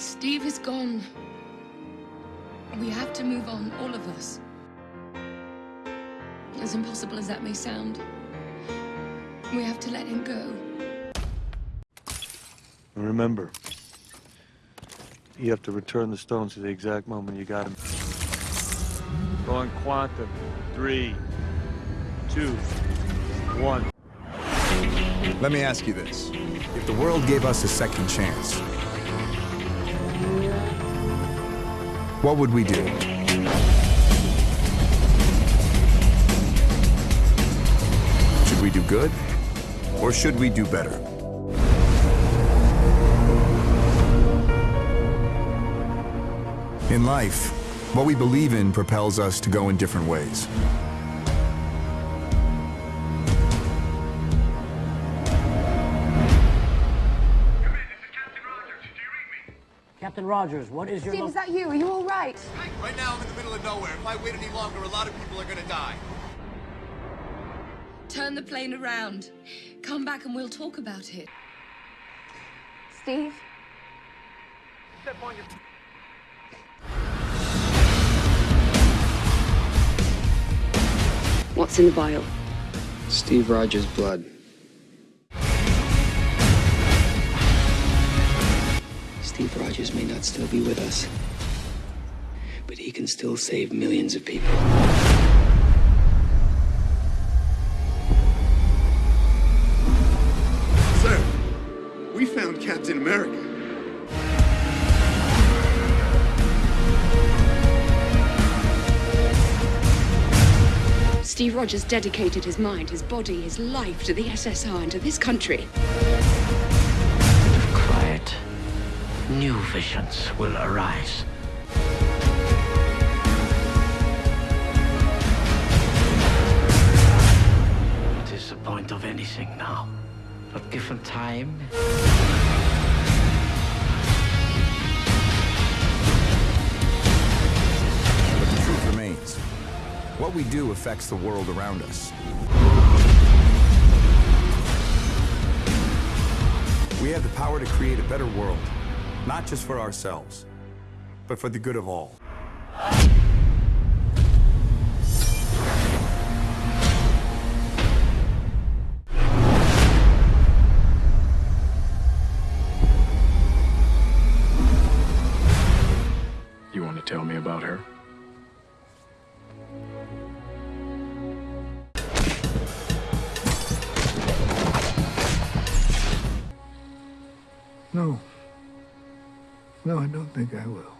Steve is gone. We have to move on, all of us. As impossible as that may sound, we have to let him go. Remember, you have to return the stones to the exact moment you got them. Going quantum. Three, two, one. Let me ask you this. If the world gave us a second chance, what would we do? Should we do good? Or should we do better? In life, what we believe in propels us to go in different ways. Captain Rogers, what is your... Steve, is that you? Are you all right? Right now, I'm in the middle of nowhere. If I wait any longer, a lot of people are gonna die. Turn the plane around. Come back and we'll talk about it. Steve? Step on your... What's in the vial? Steve Rogers' blood. Steve Rogers may not still be with us, but he can still save millions of people. Sir, we found Captain America. Steve Rogers dedicated his mind, his body, his life to the SSR and to this country. New visions will arise. What is the point of anything now? But given time, But the truth remains. What we do affects the world around us. We have the power to create a better world, not just for ourselves, but for the good of all. You want to tell me about her? No. No, I don't think I will.